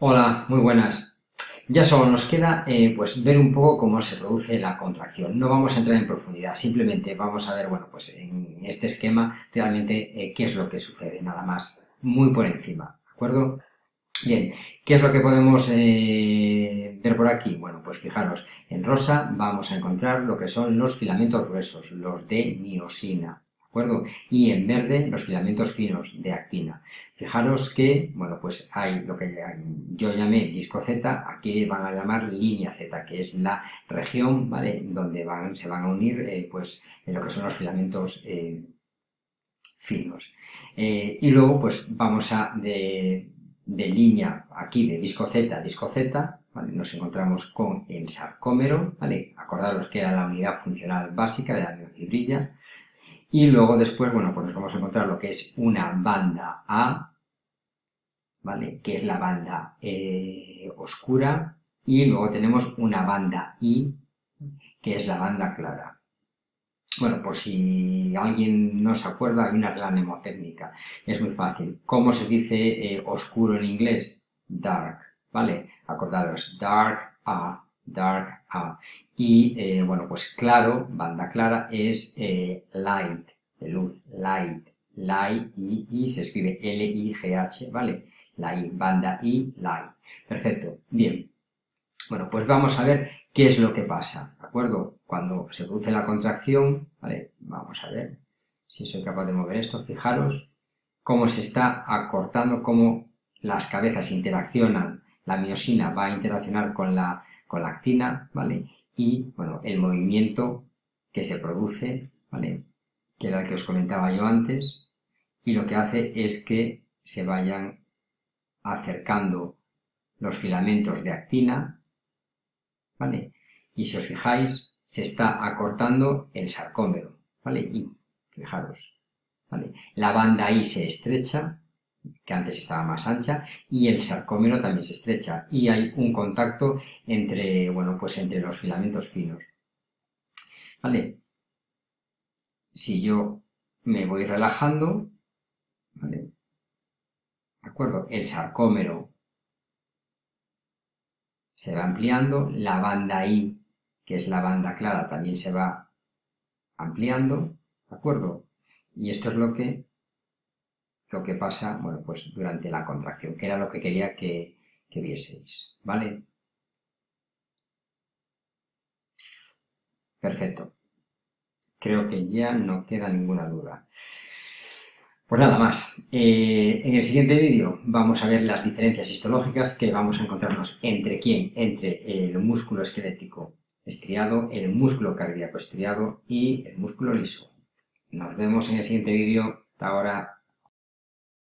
Hola, muy buenas. Ya solo nos queda eh, pues ver un poco cómo se produce la contracción. No vamos a entrar en profundidad, simplemente vamos a ver, bueno, pues en este esquema realmente eh, qué es lo que sucede, nada más, muy por encima, ¿de acuerdo? Bien, ¿qué es lo que podemos eh, ver por aquí? Bueno, pues fijaros, en rosa vamos a encontrar lo que son los filamentos gruesos, los de miosina, acuerdo? Y en verde los filamentos finos de actina. Fijaros que, bueno, pues hay lo que yo llamé disco Z, aquí van a llamar línea Z, que es la región, ¿vale? Donde van, se van a unir, eh, pues, en lo que son los filamentos eh, finos. Eh, y luego, pues, vamos a, de, línea aquí de disco Z a disco Z, ¿vale? nos encontramos con el sarcómero, ¿vale? acordaros que era la unidad funcional básica de la miofibrilla, y luego después, bueno, pues nos vamos a encontrar lo que es una banda A, ¿vale? Que es la banda eh, oscura. Y luego tenemos una banda I, que es la banda clara. Bueno, por si alguien no se acuerda, hay una regla mnemotécnica. Es muy fácil. ¿Cómo se dice eh, oscuro en inglés? Dark, ¿vale? Acordaros, dark A, dark A. Y, eh, bueno, pues claro, banda clara, es light, de luz, light, light, y, se escribe L-I-G-H, ¿vale? Light, banda I, light. Perfecto, bien. Bueno, pues vamos a ver qué es lo que pasa, ¿de acuerdo? Cuando se produce la contracción, ¿vale? Vamos a ver si soy capaz de mover esto, fijaros cómo se está acortando, cómo las cabezas interaccionan la miosina va a interaccionar con la, con la actina, ¿vale? Y, bueno, el movimiento que se produce, ¿vale? Que era el que os comentaba yo antes, y lo que hace es que se vayan acercando los filamentos de actina, ¿vale? Y si os fijáis, se está acortando el sarcómero, ¿vale? Y, fijaros, ¿vale? La banda I se estrecha, que antes estaba más ancha, y el sarcómero también se estrecha, y hay un contacto entre, bueno, pues entre los filamentos finos. ¿Vale? Si yo me voy relajando, ¿vale? ¿De acuerdo? El sarcómero se va ampliando, la banda I, que es la banda clara, también se va ampliando, ¿de acuerdo? Y esto es lo que lo que pasa, bueno, pues durante la contracción, que era lo que quería que, vieseis, ¿vale? Perfecto. Creo que ya no queda ninguna duda. Pues nada más. Eh, en el siguiente vídeo vamos a ver las diferencias histológicas que vamos a encontrarnos entre quién, entre el músculo esquelético estriado, el músculo cardíaco estriado y el músculo liso. Nos vemos en el siguiente vídeo. Hasta ahora.